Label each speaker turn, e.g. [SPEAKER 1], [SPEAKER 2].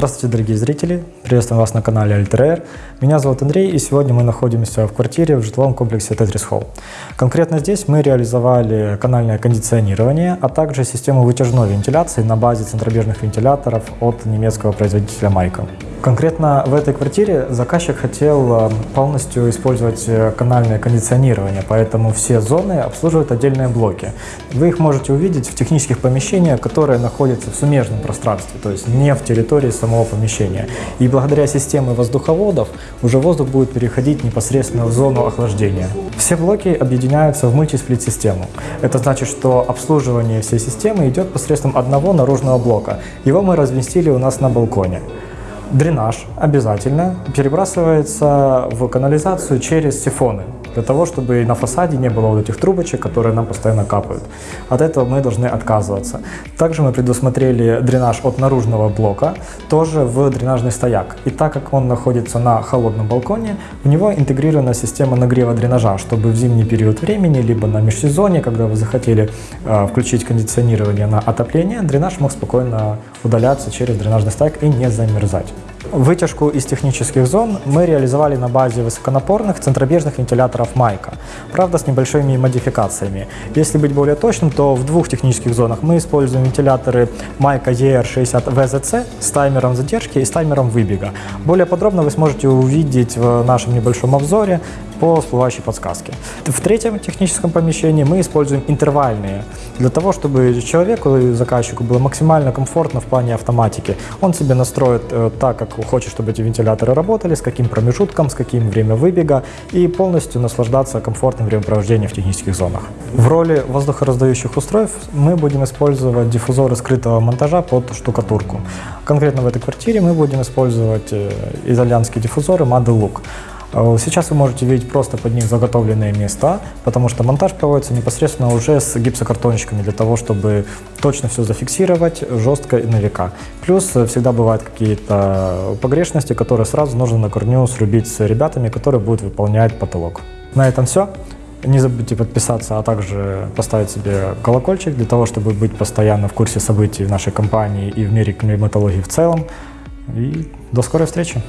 [SPEAKER 1] Здравствуйте, дорогие зрители! Приветствуем вас на канале Альтерер. Меня зовут Андрей, и сегодня мы находимся в квартире в жилом комплексе Tetris Hall. Конкретно здесь мы реализовали канальное кондиционирование, а также систему вытяжной вентиляции на базе центробежных вентиляторов от немецкого производителя Майка. Конкретно в этой квартире заказчик хотел э, полностью использовать э, канальное кондиционирование, поэтому все зоны обслуживают отдельные блоки. Вы их можете увидеть в технических помещениях, которые находятся в сумежном пространстве, то есть не в территории самого помещения. И благодаря системе воздуховодов уже воздух будет переходить непосредственно в зону охлаждения. Все блоки объединяются в мультисплит-систему. Это значит, что обслуживание всей системы идет посредством одного наружного блока. Его мы разместили у нас на балконе. Дренаж обязательно перебрасывается в канализацию через сифоны, для того, чтобы на фасаде не было вот этих трубочек, которые нам постоянно капают. От этого мы должны отказываться. Также мы предусмотрели дренаж от наружного блока, тоже в дренажный стояк. И так как он находится на холодном балконе, в него интегрирована система нагрева дренажа, чтобы в зимний период времени, либо на межсезонье, когда вы захотели э, включить кондиционирование на отопление, дренаж мог спокойно удаляться через дренажный стояк и не замерзать. Вытяжку из технических зон мы реализовали на базе высоконапорных центробежных вентиляторов Майка, правда с небольшими модификациями. Если быть более точным, то в двух технических зонах мы используем вентиляторы Майка ER60 VZC с таймером задержки и с таймером выбега. Более подробно вы сможете увидеть в нашем небольшом обзоре по всплывающей подсказке. В третьем техническом помещении мы используем интервальные, для того, чтобы человеку и заказчику было максимально комфортно в плане автоматики. Он себе настроит э, так, как хочет, чтобы эти вентиляторы работали, с каким промежутком, с каким время выбега и полностью наслаждаться комфортным времяпровождением в технических зонах. В роли воздухораздающих устройств мы будем использовать диффузоры скрытого монтажа под штукатурку. Конкретно в этой квартире мы будем использовать э, итальянские диффузоры Look. Э, сейчас вы можете видеть просто под них заготовленные места, потому что монтаж проводится непосредственно уже с гипсокартончиками для того, чтобы точно все зафиксировать жестко и на века. Плюс э, всегда бывают какие-то погрешности, которые сразу нужно на корню срубить с ребятами, которые будут выполнять потолок. На этом все. Не забудьте подписаться, а также поставить себе колокольчик для того, чтобы быть постоянно в курсе событий в нашей компании и в мире климатологии в целом. И до скорой встречи!